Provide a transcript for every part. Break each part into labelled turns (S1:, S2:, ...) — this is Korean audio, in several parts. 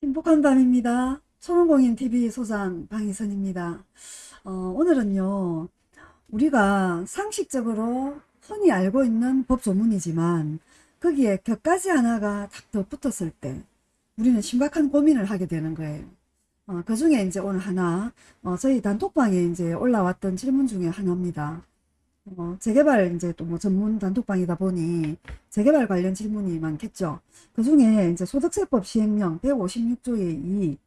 S1: 행복한 밤입니다. 초롱공인TV 소장 방희선입니다. 어, 오늘은요, 우리가 상식적으로 흔히 알고 있는 법조문이지만 거기에 격가지 하나가 딱 덧붙었을 때 우리는 심각한 고민을 하게 되는 거예요. 어, 그 중에 이제 오늘 하나, 어, 저희 단톡방에 이제 올라왔던 질문 중에 하나입니다. 어, 재개발 이제 또 뭐 전문 단톡방이다 보니 재개발 관련 질문이 많겠죠. 그 중에 이제 소득세법 시행령 156조의 2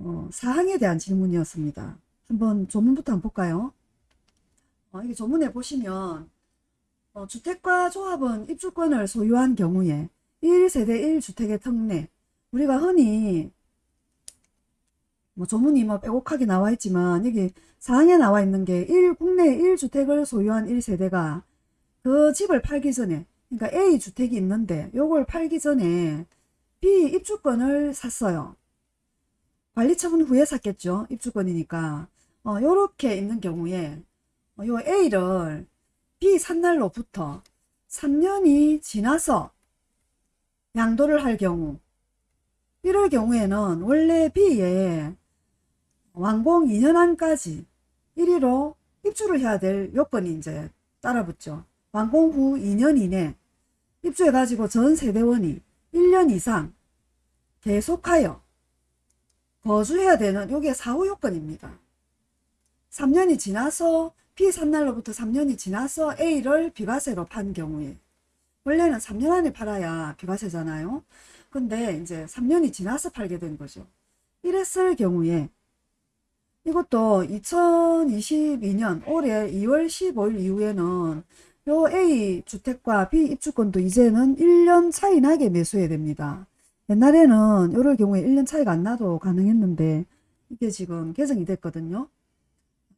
S1: 어, 사항에 대한 질문이었습니다. 한번 조문부터 한번 볼까요? 어, 이게 조문에 보시면 어, 주택과 조합은 입주권을 소유한 경우에 1세대 1주택의 특례 우리가 흔히 뭐 조문이 뭐 빼곡하게 나와 있지만 여기 사항에 나와 있는 게 1, 국내 1주택을 소유한 1세대가 그 집을 팔기 전에 그러니까 A 주택이 있는데 요걸 팔기 전에 B 입주권을 샀어요. 관리 처분 후에 샀겠죠. 입주권이니까. 어, 요렇게 있는 경우에 어, 요 A를 B 산 날로부터 3년이 지나서 양도를 할 경우 이럴 경우에는 원래 B에 완공 2년 안까지 1위로 입주를 해야 될 요건이 이제 따라붙죠. 완공 후 2년 이내 입주해가지고 전 세대원이 1년 이상 계속하여 거주해야 되는 요게 사후 요건입니다. 3년이 지나서 B 산 날로부터 3년이 지나서 A를 비과세로 판 경우에 원래는 3년 안에 팔아야 비과세잖아요. 근데 이제 3년이 지나서 팔게 된 거죠. 이랬을 경우에 이것도 2022년 올해 2월 15일 이후에는 요 A 주택과 B 입주권도 이제는 1년 차이 나게 매수해야 됩니다. 옛날에는 요럴 경우에 1년 차이가 안 나도 가능했는데 이게 지금 개정이 됐거든요.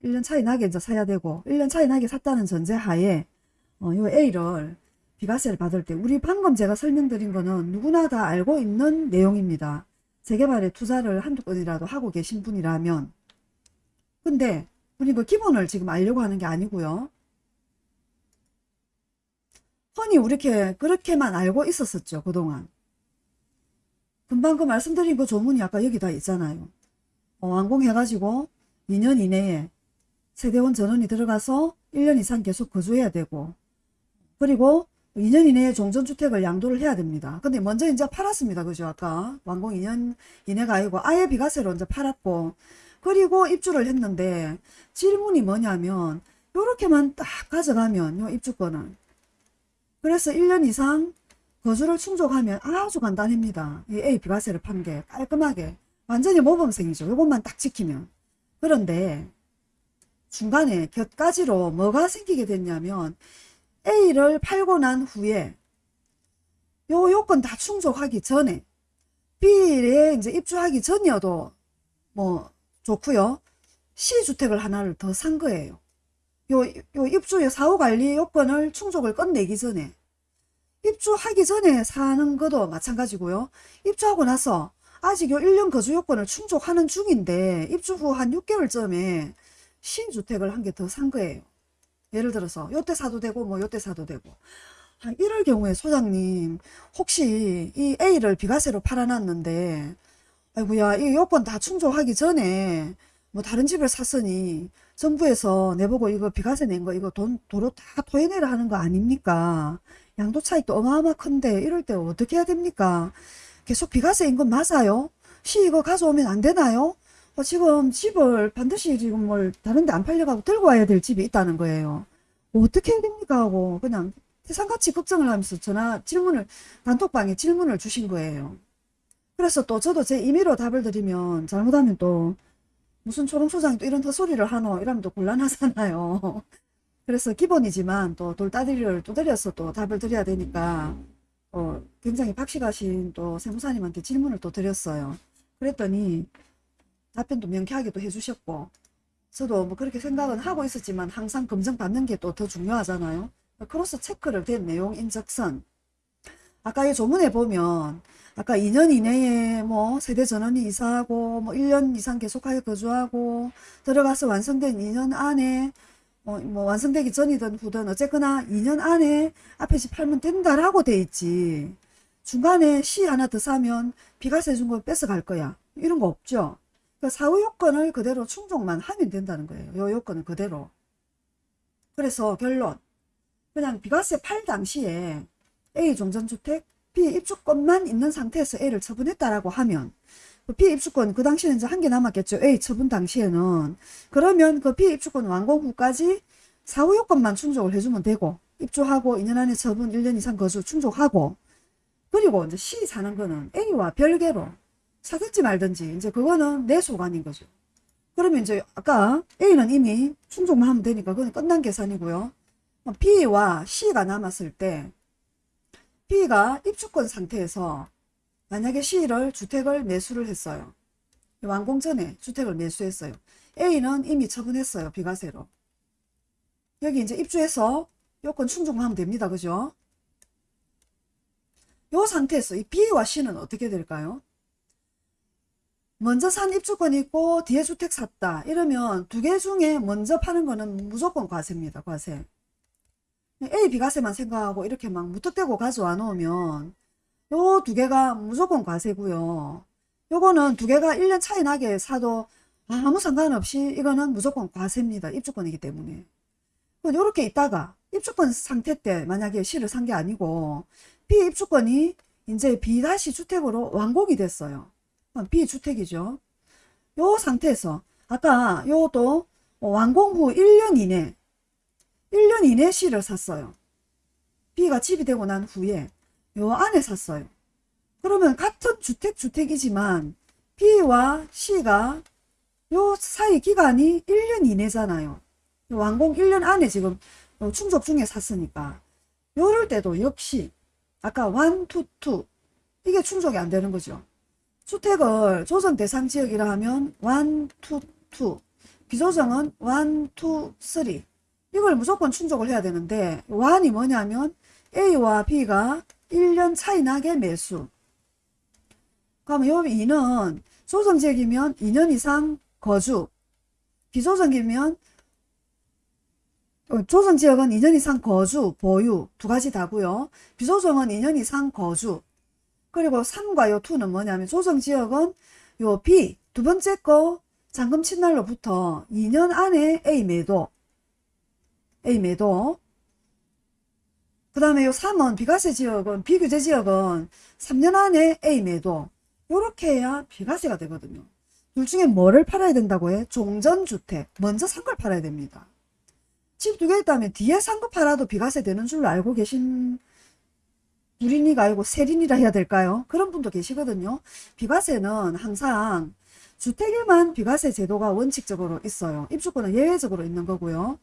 S1: 1년 차이 나게 이제 사야 되고 1년 차이 나게 샀다는 전제 하에 어, 요 A를 비과세를 받을 때 우리 방금 제가 설명드린 거는 누구나 다 알고 있는 내용입니다. 재개발에 투자를 한두 건이라도 하고 계신 분이라면 근데 우리 그 기본을 지금 알려고 하는 게 아니고요. 흔히 우리렇게 그렇게만 알고 있었었죠. 그동안. 금방 그 말씀드린 그 조문이 아까 여기 다 있잖아요. 어, 완공해가지고 2년 이내에 세대원 전원이 들어가서 1년 이상 계속 거주해야 되고 그리고 2년 이내에 종전주택을 양도를 해야 됩니다. 근데 먼저 이제 팔았습니다. 그죠? 아까 완공 2년 이내가 아니고 아예 비과세로 이제 팔았고 그리고 입주를 했는데 질문이 뭐냐면 요렇게만 딱 가져가면 요 입주권은 그래서 1년 이상 거주를 충족하면 아주 간단합니다. 이 A 비과세를 판 게 깔끔하게 완전히 모범생이죠. 요것만 딱 지키면 그런데 중간에 곁가지로 뭐가 생기게 됐냐면 A를 팔고 난 후에 요 요건 다 충족하기 전에 B에 이제 입주하기 전이어도 뭐 좋고요. 시주택을 하나를 더 산 거예요. 요, 요 입주의 사후관리 요건을 충족을 끝내기 전에 입주하기 전에 사는 것도 마찬가지고요. 입주하고 나서 아직 요 1년 거주 요건을 충족하는 중인데 입주 후 한 6개월쯤에 신주택을 한 개 더 산 거예요. 예를 들어서 요때 사도 되고 뭐 요때 사도 되고 한 이럴 경우에 소장님 혹시 이 A를 비과세로 팔아놨는데 아이고야 이 요건 다 충족하기 전에 뭐 다른 집을 샀으니 정부에서 내보고 이거 비과세 낸 거 이거 돈 도로 다 토해내라 하는 거 아닙니까? 양도 차익도 어마어마 큰데 이럴 때 어떻게 해야 됩니까? 계속 비과세인 건 맞아요? 시 이거 가져오면 안 되나요? 어, 지금 집을 반드시 지금 뭘 다른 데 안 팔려가고 들고 와야 될 집이 있다는 거예요. 어떻게 해야 됩니까? 하고 그냥 태산같이 걱정을 하면서 전화 질문을 단톡방에 질문을 주신 거예요 그래서 또 저도 제 임의로 답을 드리면 잘못하면 또 무슨 초롱소장이 또 이런 헛소리를 하노 이러면 또 곤란하잖아요. 그래서 기본이지만 또 돌다리를 두드려서 또 답을 드려야 되니까 어, 굉장히 박식하신 또 세무사님한테 질문을 또 드렸어요. 그랬더니 답변도 명쾌하게 또 해주셨고 저도 뭐 그렇게 생각은 하고 있었지만 항상 검증받는 게 또 더 중요하잖아요. cross check를 된 내용 인 적선 아까 이 조문에 보면 아까 2년 이내에 뭐 세대 전원이 이사하고 뭐 1년 이상 계속하여 거주하고 들어가서 완성된 2년 안에 뭐, 뭐 완성되기 전이든 후든 어쨌거나 2년 안에 앞에 집 팔면 된다라고 돼 있지 중간에 C 하나 더 사면 비과세 준거 뺏어갈 거야. 이런 거 없죠. 그 사후 요건을 그대로 충족만 하면 된다는 거예요. 요 요건을 그대로. 그래서 결론. 그냥 비과세 팔 당시에 A 종전주택 B 입주권만 있는 상태에서 A를 처분했다라고 하면 그 B 입주권 그 당시에는 이제 한 개 남았겠죠. A 처분 당시에는 그러면 그 B 입주권 완공 후까지 사후 요건만 충족을 해주면 되고 입주하고 2년 안에 처분 1년 이상 거주 충족하고 그리고 이제 C 사는 거는 A와 별개로 사든지 말든지 이제 그거는 내 소관인 거죠. 그러면 이제 아까 A는 이미 충족만 하면 되니까 그건 끝난 계산이고요. B와 C가 남았을 때 B가 입주권 상태에서 만약에 C를 주택을 매수를 했어요. 완공 전에 주택을 매수했어요. A는 이미 처분했어요. 비과세로. 여기 이제 입주해서 요건 충족만 하면 됩니다. 그죠? 요 상태에서 이 B와 C는 어떻게 될까요? 먼저 산 입주권이 있고 뒤에 주택 샀다. 이러면 두 개 중에 먼저 파는 거는 무조건 과세입니다. 과세. A, B과세만 생각하고 이렇게 막 무턱대고 가져와 놓으면 요 두 개가 무조건 과세고요. 요거는 두 개가 1년 차이 나게 사도 아무 상관없이 이거는 무조건 과세입니다. 입주권이기 때문에. 요렇게 있다가 입주권 상태 때 만약에 C를 산 게 아니고 B 입주권이 이제 B 다시 주택으로 완공이 됐어요. B 주택이죠. 요 상태에서 아까 요도 완공 후 1년 이내 1년 이내 C를 샀어요. B가 집이 되고 난 후에 요 안에 샀어요. 그러면 같은 주택 주택이지만 B와 C가 요 사이 기간이 1년 이내잖아요. 완공 1년 안에 지금 충족 중에 샀으니까 요럴 때도 역시 아까 1, 2, 2 이게 충족이 안 되는 거죠. 주택을 조정 대상 지역이라 하면 1, 2, 2 비조정은 1, 2, 3 이걸 무조건 충족을 해야 되는데 1이 뭐냐면 A와 B가 1년 차이 나게 매수 그러면 요 2는 조정지역이면 2년 이상 거주 비조정이면 어, 조정지역은 2년 이상 거주, 보유 두 가지 다고요. 비조정은 2년 이상 거주. 그리고 3과 요 2는 뭐냐면 조정지역은 요 B 두 번째 거 잔금 친날로부터 2년 안에 A 매도 A 매도 그 다음에 요 3은 비과세 지역은 비규제 지역은 3년 안에 A 매도 요렇게 해야 비과세가 되거든요. 둘 중에 뭐를 팔아야 된다고 해? 종전주택 먼저 산 걸 팔아야 됩니다. 집 두 개 있다면 뒤에 산 거 팔아도 비과세 되는 줄로 알고 계신 둘이니가 아니고 세린이라 해야 될까요? 그런 분도 계시거든요. 비과세는 항상 주택에만 비과세 제도가 원칙적으로 있어요. 입주권은 예외적으로 있는 거고요.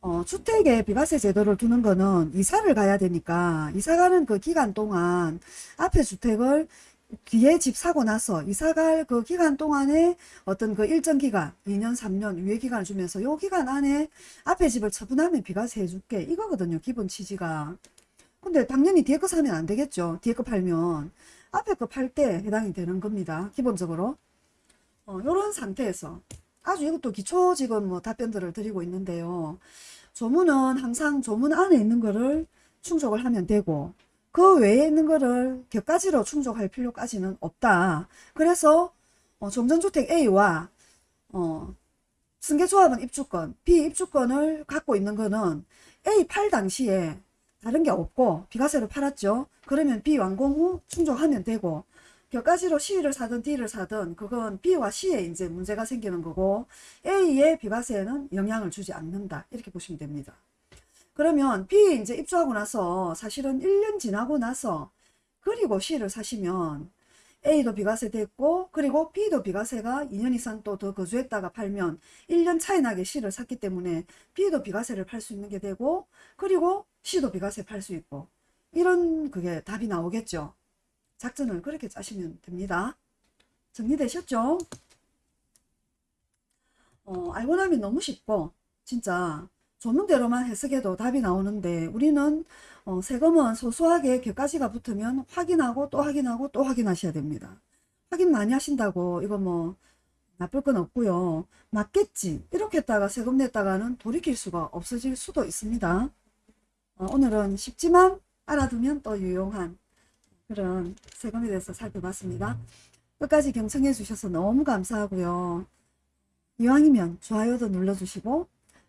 S1: 어, 주택에 비과세 제도를 두는 거는 이사를 가야 되니까 이사 가는 그 기간 동안 앞에 주택을 뒤에 집 사고 나서 이사 갈 그 기간 동안에 어떤 그 일정 기간 2년 3년 유예 기간을 주면서 요 기간 안에 앞에 집을 처분하면 비과세 해줄게. 이거거든요 기본 취지가. 근데 당연히 뒤에 거 사면 안 되겠죠. 뒤에 거 팔면 앞에 거 팔 때 해당이 되는 겁니다 기본적으로. 어, 요런 상태에서 아주 이것도 기초 지금 뭐 답변들을 드리고 있는데요 조문은 항상 조문 안에 있는 거를 충족을 하면 되고 그 외에 있는 거를 격가지로 충족할 필요까지는 없다. 그래서 어, 종전주택 A와 어, 승계조합은 입주권, B 입주권을 갖고 있는 거는 A 팔 당시에 다른 게 없고 비과세로 팔았죠. 그러면 B 완공 후 충족하면 되고 격가지로 C를 사든 D를 사든 그건 B와 C에 이제 문제가 생기는 거고 A의 비과세에는 영향을 주지 않는다. 이렇게 보시면 됩니다. 그러면 B 이제 입주하고 나서 사실은 1년 지나고 나서 그리고 C를 사시면 A도 비과세 됐고 그리고 B도 비과세가 2년 이상 또 더 거주했다가 팔면 1년 차이 나게 C를 샀기 때문에 B도 비과세를 팔 수 있는 게 되고 그리고 C도 비과세 팔 수 있고 이런 그게 답이 나오겠죠. 작전을 그렇게 짜시면 됩니다. 정리되셨죠? 어, 알고 나면 너무 쉽고 진짜 조문대로만 해석해도 답이 나오는데 우리는 어, 세금은 소소하게 격가지가 붙으면 확인하고 또 확인하고 또 확인하셔야 됩니다. 확인 많이 하신다고 이거 뭐 나쁠 건 없고요. 맞겠지 이렇게 했다가 세금 냈다가는 돌이킬 수가 없어질 수도 있습니다. 어, 오늘은 쉽지만 알아두면 또 유용한 그런 세금에 대해서 살펴봤습니다. 끝까지 경청해 주셔서 너무 감사하고요. 이왕이면 좋아요도 눌러주시고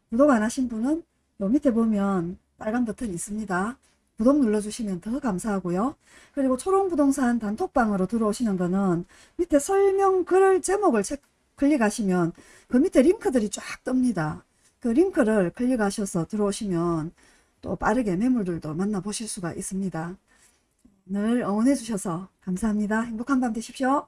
S1: 구독 안 하신 분은 요 밑에 보면 빨간 버튼 있습니다. 구독 눌러주시면 더 감사하고요. 그리고 초롱부동산 단톡방으로 들어오시는 거는 밑에 설명 글 제목을 체, 클릭하시면 그 밑에 링크들이 쫙 뜹니다. 그 링크를 클릭하셔서 들어오시면 또 빠르게 매물들도 만나보실 수가 있습니다. 늘 응원해 주셔서 감사합니다. 행복한 밤 되십시오.